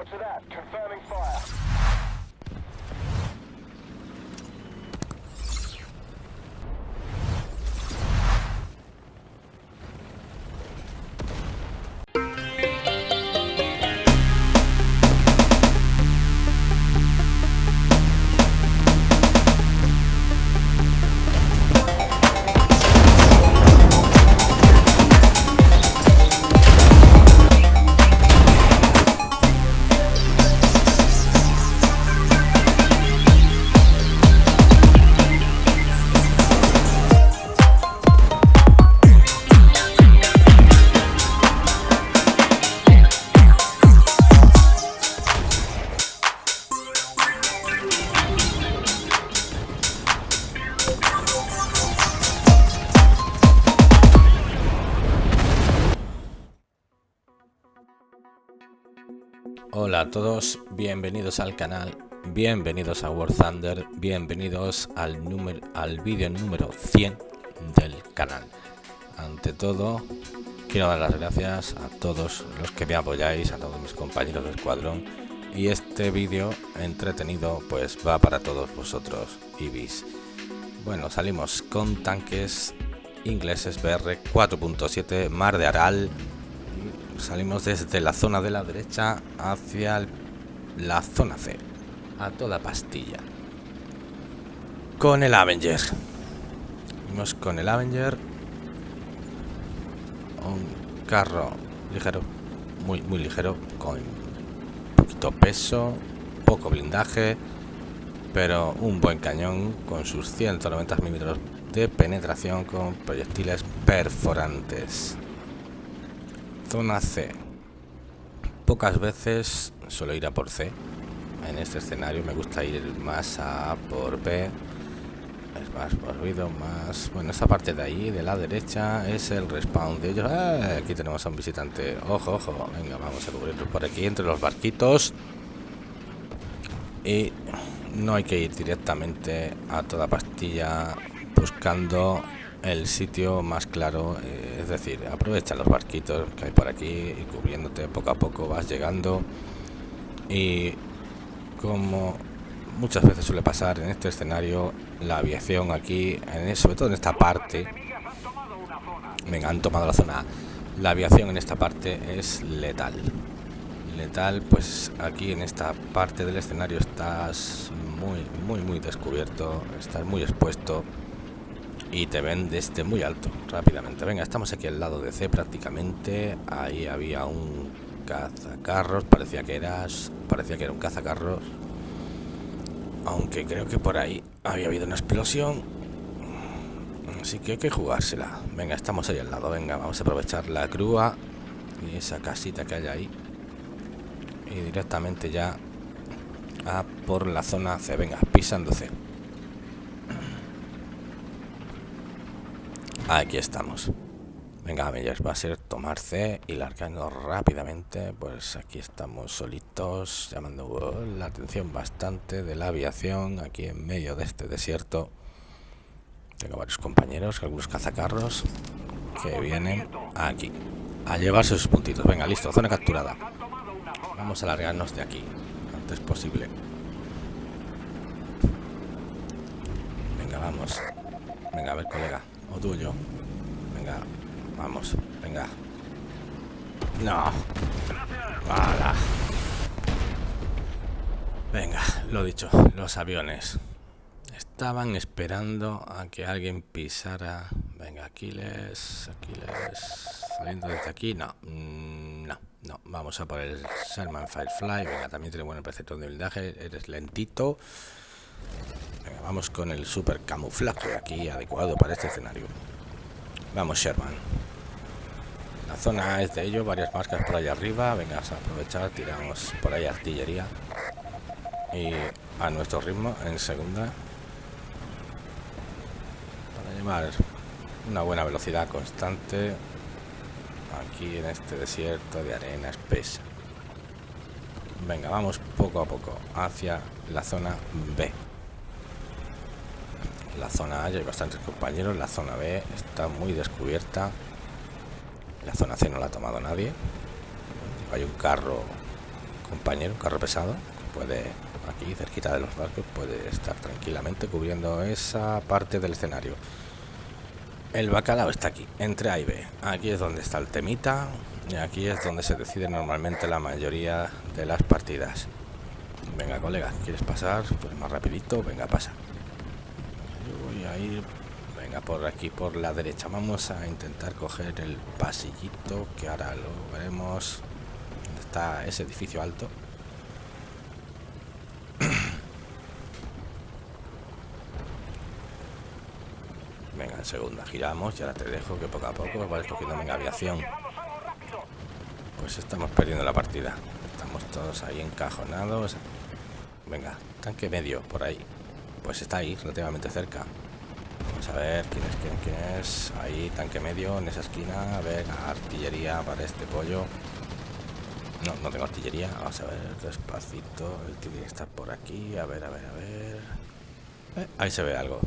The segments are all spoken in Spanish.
Roger that. Confirming fire. Hola a todos, bienvenidos al canal, bienvenidos a War Thunder, bienvenidos al número al vídeo número 100 del canal. Ante todo, quiero dar las gracias a todos los que me apoyáis, a todos mis compañeros de escuadrón y este vídeo entretenido pues va para todos vosotros, Ibis. Bueno, salimos con tanques ingleses BR 4.7 Mar de Aral salimos desde la zona de la derecha hacia la zona C a toda pastilla. Con el Avenger. Vamos con el Avenger. Un carro ligero muy muy ligero con poquito peso poco blindaje pero un buen cañón con sus 190 milímetros de penetración con proyectiles perforantes Zona C. Pocas veces suelo ir a por C. En este escenario me gusta ir más a por B. Es más movido, más... Bueno, esta parte de ahí, de la derecha, es el respawn de ellos. ¡Ah! Aquí tenemos a un visitante. Ojo, ojo. Venga, vamos a cubrirlo por aquí, entre los barquitos. Y no hay que ir directamente a toda pastilla buscando el sitio más claro, eh, decir, aprovecha los barquitos que hay por aquí y cubriéndote poco a poco vas llegando y como muchas veces suele pasar en este escenario, la aviación aquí, en, sobre todo en esta parte, venga, han tomado la zona. La aviación en esta parte es letal. Letal, pues aquí en esta parte del escenario estás muy, muy, muy descubierto, estás muy expuesto y te ven desde muy alto rápidamente. Venga, estamos aquí al lado de C prácticamente. Ahí había un cazacarros, parecía que eras, parecía que era un cazacarros. Aunque creo que por ahí había habido una explosión. Así que hay que jugársela. Venga, estamos ahí al lado. Venga, vamos a aprovechar la grúa y esa casita que hay ahí. Y directamente ya a por la zona C. Venga, pisando C. Aquí estamos. Venga, Avengers, va a ser tomar C y largando rápidamente. Pues aquí estamos solitos, llamando la atención bastante de la aviación aquí en medio de este desierto. Tengo varios compañeros, algunos cazacarros que vienen aquí a llevarse sus puntitos. Venga, listo, zona capturada. Vamos a largarnos de aquí antes posible. Venga, vamos. Venga, a ver, colega. O tuyo. Venga, vamos, venga. No. Vale. Venga, lo dicho, los aviones. Estaban esperando a que alguien pisara. Venga, Aquiles, Aquiles. Saliendo desde aquí, no. Mm, No, no. Vamos a por el Sherman Firefly. Venga, también tiene buen precepto de blindaje. Eres lentito. Vamos con el super camuflaje aquí adecuado para este escenario. Vamos, Sherman. La zona es de ello, varias marcas por allá arriba. Venga, a aprovechar, tiramos por ahí artillería. Y a nuestro ritmo, en segunda. Para llevar una buena velocidad constante. Aquí en este desierto de arena espesa. Venga, vamos poco a poco hacia la zona B. La zona A ya hay bastantes compañeros, la zona B está muy descubierta. La zona C no la ha tomado nadie. Hay un carro compañero, un carro pesado, que puede, aquí cerquita de los barcos, puede estar tranquilamente cubriendo esa parte del escenario. El bacalao está aquí, entre A y B. Aquí es donde está el temita y aquí es donde se decide normalmente la mayoría de las partidas. Venga, colega, ¿quieres pasar? Pues más rapidito, venga, pasa. A venga, por aquí, por la derecha. Vamos a intentar coger el pasillito, que ahora lo veremos. ¿Dónde está ese edificio alto? Venga, en segunda giramos y ahora te dejo que poco a poco vas cogiendo venga aviación. Pues estamos perdiendo la partida. Estamos todos ahí encajonados. Venga, tanque medio por ahí. Pues está ahí, relativamente cerca. Vamos a ver quién es, quién, quién es. Ahí, tanque medio, en esa esquina. A ver, artillería para este pollo. No, no tengo artillería. Vamos a ver, despacito. El tiene que estar por aquí. A ver, a ver, a ver. Eh, ahí se ve algo.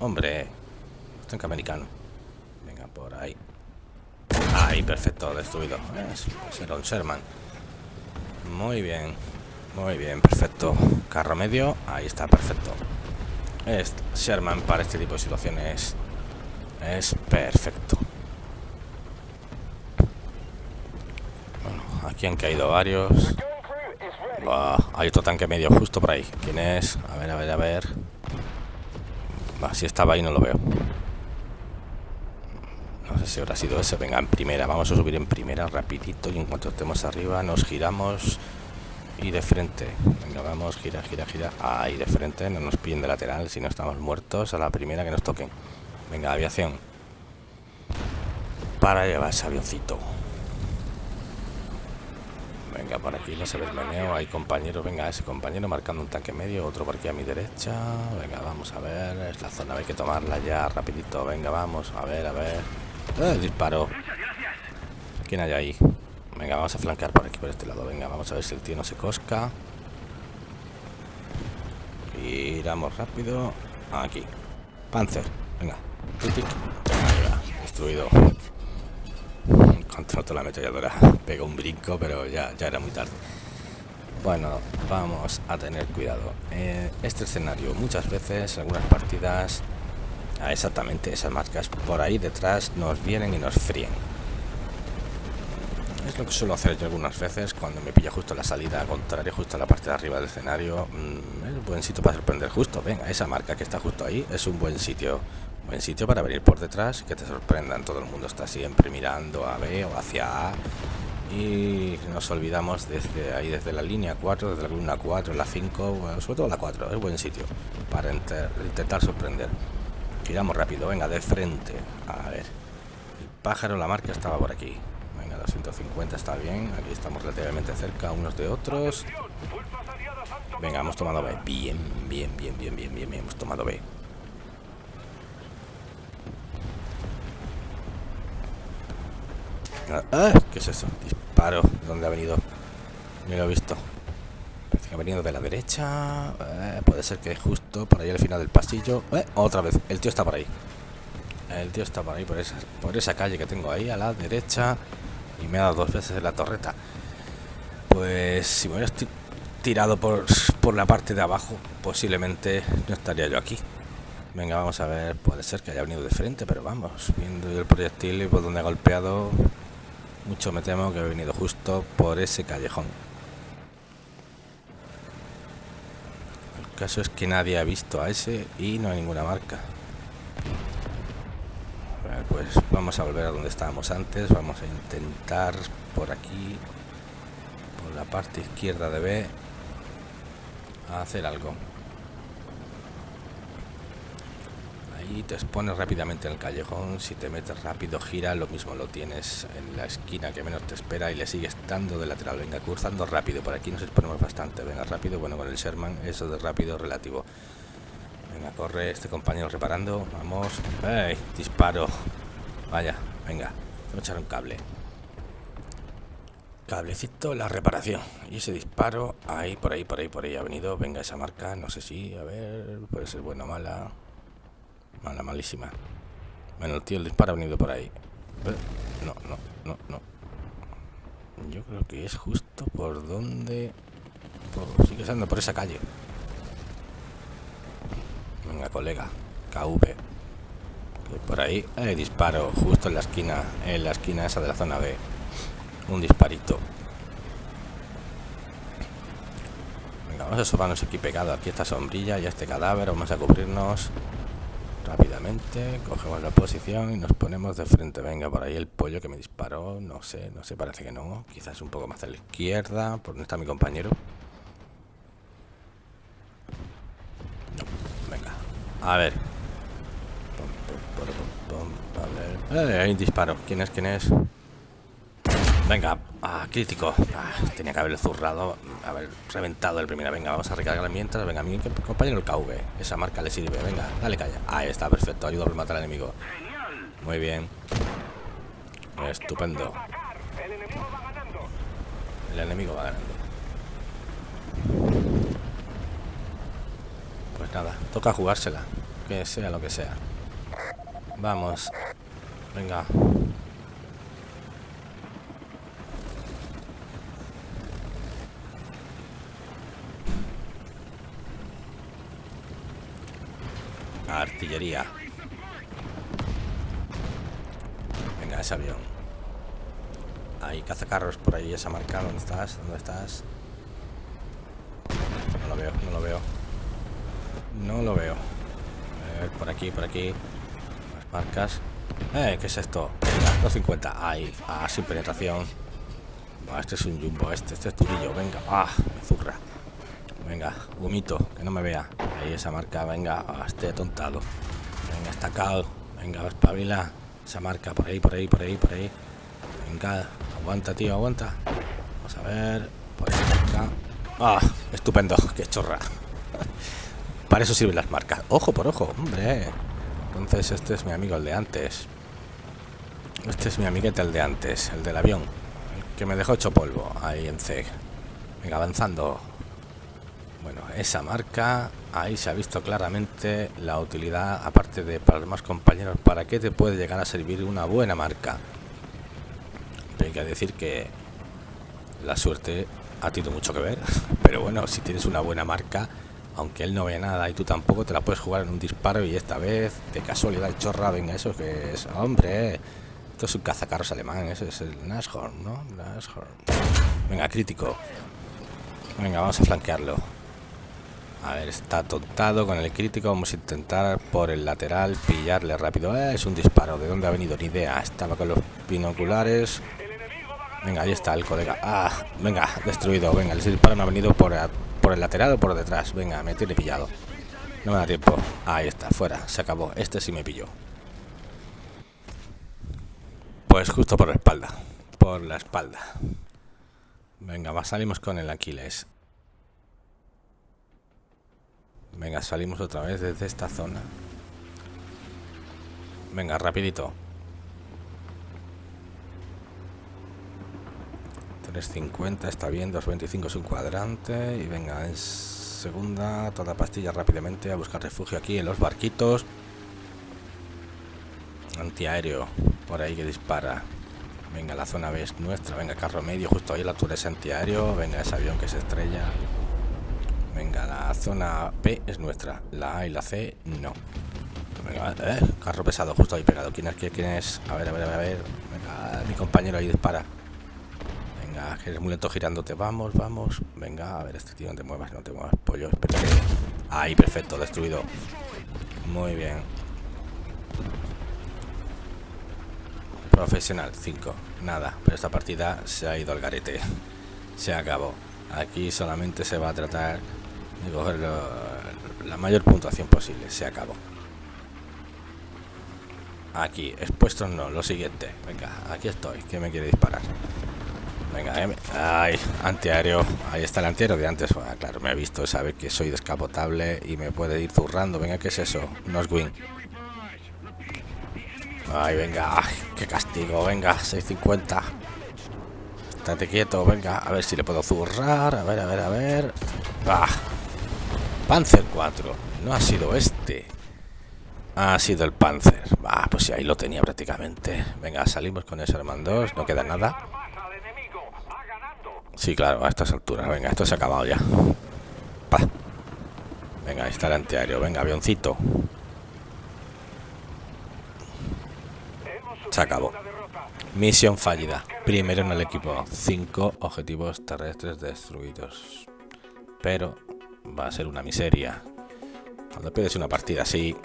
Hombre, tanque americano. Venga, por ahí. Ahí, perfecto, destruido. Es, Sherman. Muy bien. Muy bien, perfecto. Carro medio, ahí está, perfecto. Es Sherman para este tipo de situaciones es perfecto. Bueno, aquí han caído varios. Hay otro tanque medio justo por ahí. ¿Quién es? A ver, a ver, a ver. Bah, si estaba ahí no lo veo. No sé si habrá sido ese. Venga, en primera. Vamos a subir en primera rapidito y en cuanto estemos arriba nos giramos y de frente. Venga, vamos, gira, gira, gira. Ahí de frente, no nos pillen de lateral si no estamos muertos a la primera que nos toquen. Venga, aviación. Para llevar ese avioncito. Venga, por aquí no se ve el meneo. Hay compañeros. Venga, ese compañero marcando un tanque medio. Otro por aquí a mi derecha. Venga, vamos a ver. Es la zona, hay que tomarla ya rapidito. Venga, vamos. A ver, a ver. ¡Eh, disparo! ¿Quién hay ahí? Venga, vamos a flanquear por aquí, por este lado. Venga, vamos a ver si el tío no se cosca. Giramos rápido. Aquí. Panzer. Venga. Destruido. Contra la ametralladora. Pega un brinco, pero ya, ya era muy tarde. Bueno, vamos a tener cuidado. Eh, este escenario muchas veces, en algunas partidas, exactamente esas marcas por ahí detrás nos vienen y nos fríen es lo que suelo hacer yo algunas veces cuando me pilla justo la salida contraria, justo a la parte de arriba del escenario. Mm, es un buen sitio para sorprender justo. Venga, esa marca que está justo ahí es un buen sitio. Buen sitio para venir por detrás y que te sorprendan. Todo el mundo está siempre mirando a B o hacia A. Y nos olvidamos desde ahí, desde la línea 4, desde la línea 4, la 5, sobre todo la 4. Es buen sitio para intentar sorprender. Giramos rápido, venga, de frente. A ver. El pájaro, la marca estaba por aquí. 150 está bien. Aquí estamos relativamente cerca unos de otros. Venga, hemos tomado B. Bien, bien, bien, bien, bien, bien, bien. Hemos tomado B. Ah, ¿Qué es eso? Disparo. ¿De dónde ha venido? No lo he visto. Parece que ha venido de la derecha. Eh, puede ser que justo por ahí al final del pasillo. Eh, otra vez. El tío está por ahí. El tío está por ahí, por esa, por esa calle que tengo ahí a la derecha y me ha dado dos veces en la torreta. Pues si me hubiera tirado por, por la parte de abajo, posiblemente no estaría yo aquí. Venga, vamos a ver, puede ser que haya venido de frente, pero vamos, viendo el proyectil y por donde ha golpeado, mucho me temo que he venido justo por ese callejón. El caso es que nadie ha visto a ese y no hay ninguna marca pues vamos a volver a donde estábamos antes vamos a intentar por aquí por la parte izquierda de B hacer algo. Ahí te expones rápidamente en el callejón si te metes rápido gira lo mismo lo tienes en la esquina que menos te espera y le sigues dando de lateral. Venga cruzando rápido por aquí nos exponemos bastante. Venga rápido bueno con el Sherman eso de rápido relativo Venga, corre este compañero reparando. Vamos. ¡Ey! Disparo. Vaya, venga. Voy a echar un cable. Cablecito, la reparación. Y ese disparo, ahí, por ahí, por ahí, por ahí ha venido. Venga, esa marca, no sé si, a ver, puede ser buena o mala. Mala, malísima. Bueno, el tío, el disparo ha venido por ahí. No, no, no, no. Yo creo que es justo por donde... Sigue siendo por esa calle. Venga, colega. KV. Por ahí hay disparo justo en la esquina. En la esquina esa de la zona B. Un disparito. Venga, vamos a sobarnos aquí pegado. Aquí esta sombrilla y este cadáver. Vamos a cubrirnos rápidamente. Cogemos la posición y nos ponemos de frente. Venga, por ahí el pollo que me disparó. No sé, no sé, parece que no. Quizás un poco más a la izquierda. ¿Por donde está mi compañero? No, venga. A ver. A ver. Eh, hay un disparo. ¿Quién es? ¿Quién es? Venga, ah, crítico. Ah, tenía que haberle zurrado, haber reventado el primero. Venga, vamos a recargar mientras. Venga, mi compañero el KV. Esa marca le sirve. Venga, dale calla. Ahí está, perfecto. Ayuda a matar al enemigo. Muy bien. Estupendo. El enemigo va ganando. Pues nada, toca jugársela. Que sea lo que sea. Vamos. Venga. Artillería. Venga, ese avión. Hay cazacarros por ahí, esa marca. ¿Dónde estás? ¿Dónde estás? No lo veo, no lo veo. No lo veo. por aquí, por aquí. Las marcas. Eh, ¿qué es esto? Venga, 250. Ahí, ah, sin penetración. este es un jumbo, este, este es turillo. Venga, ah, me zurra. Venga, vomito, que no me vea. Ahí esa marca, venga, ah, estoy atontado. Venga, estacado. Venga, espabila. Esa marca, por ahí, por ahí, por ahí, por ahí. Venga, aguanta, tío, aguanta. Vamos a ver. Por ahí. Ah, estupendo, qué chorra. Para eso sirven las marcas. Ojo por ojo, hombre. Entonces este es mi amigo, el de antes. Este es mi amiguete, el de antes, el del avión. El que me dejó hecho polvo ahí en C. Venga, avanzando. Bueno, esa marca, ahí se ha visto claramente la utilidad, aparte de para los demás compañeros, para qué te puede llegar a servir una buena marca. Hay que decir que la suerte ha tenido mucho que ver, pero bueno, si tienes una buena marca, aunque él no ve nada y tú tampoco, te la puedes jugar en un disparo y esta vez, de casualidad, chorra, venga, eso que es, hombre, esto es un cazacarros alemán, ese es el Nashorn, ¿no? Nashorn. Venga, crítico. Venga, vamos a flanquearlo. A ver, está tontado con el crítico. Vamos a intentar por el lateral pillarle rápido. Eh, es un disparo. ¿De dónde ha venido? Ni idea. Estaba con los binoculares. Venga, ahí está el colega. Ah, venga, destruido. Venga, el disparo me ha venido por, por el lateral o por detrás. Venga, me tiene pillado. No me da tiempo. Ahí está, fuera. Se acabó. Este sí me pilló. Pues justo por la espalda. Por la espalda. Venga, va, salimos con el Aquiles. Venga, salimos otra vez desde esta zona. Venga, rapidito. 350 está bien, 225 es un cuadrante. Y venga, en segunda, toda pastilla rápidamente a buscar refugio aquí en los barquitos. Antiaéreo, por ahí que dispara. Venga, la zona B es nuestra. Venga, carro medio, justo ahí la altura es antiaéreo. Venga, ese avión que se estrella. Venga, la zona B es nuestra. La A y la C no. Venga, eh, carro pesado justo ahí pegado. ¿Quién es? ¿Quién es? A ver, a ver, a ver. Venga, mi compañero ahí dispara. Que eres muy lento girándote. Vamos, vamos. Venga, a ver, este tío, no te muevas, no te muevas. Pollo, espérate. Ahí, perfecto, destruido. Muy bien. Profesional, 5. Nada, pero esta partida se ha ido al garete. Se acabó. Aquí solamente se va a tratar y coger la mayor puntuación posible. Se acabó. Aquí, expuestos no, lo siguiente. Venga, aquí estoy. que me quiere disparar? Venga, eh, ay, antiaéreo. Ahí está el antiaéreo de antes. claro, me ha visto, sabe que soy descapotable y me puede ir zurrando. Venga, ¿qué es eso? No es win. Ay, venga, qué castigo. Venga, 650. Estate quieto, venga, a ver si le puedo zurrar. A ver, a ver, a ver. Ah, Panzer 4. No ha sido este. Ha sido el Panzer. Ah, pues sí, ahí lo tenía prácticamente. Venga, salimos con ese Herman 2. No queda nada. Sí, claro, a estas alturas. Venga, esto se ha acabado ya. Pa. Venga, ahí está el antiaéreo. Venga, avioncito. Se acabó. Misión fallida. Primero en el equipo. Cinco objetivos terrestres destruidos. Pero va a ser una miseria. Cuando pierdes una partida así,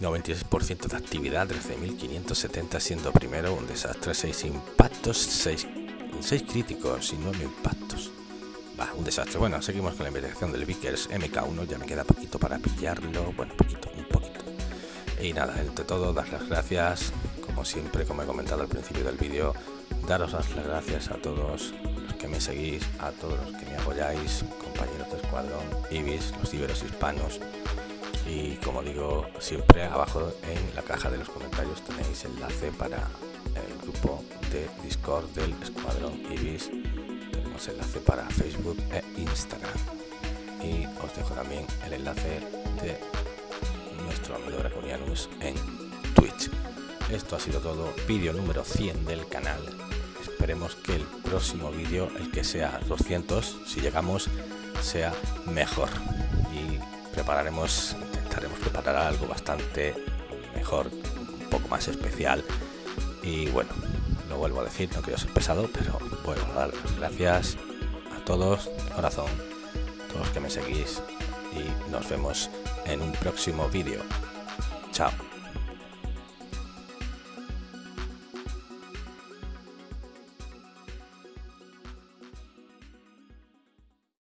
96% de actividad, 13.570 siendo primero, un desastre, 6 impactos, 6, 6 críticos y 9 impactos. Va, un desastre. Bueno, seguimos con la investigación del Vickers MK1, ya me queda poquito para pillarlo, bueno, poquito, un poquito. Y nada, entre todo, dar las gracias, como siempre, como he comentado al principio del vídeo, daros las gracias a todos los que me seguís, a todos los que me apoyáis, compañeros de escuadrón, Ibis, los iberos hispanos, y como digo siempre abajo en la caja de los comentarios tenéis enlace para el grupo de discord del escuadrón ibis. Tenemos enlace para facebook e instagram. Y os dejo también el enlace de nuestro amigo draconianus en twitch. Esto ha sido todo. Vídeo número 100 del canal. Esperemos que el próximo vídeo el que sea 200 si llegamos sea mejor. Y prepararemos intentaremos preparar algo bastante mejor, un poco más especial. Y bueno, lo vuelvo a decir, no quiero ser pesado, pero a dar gracias a todos, corazón, todos los que me seguís y nos vemos en un próximo vídeo. Chao.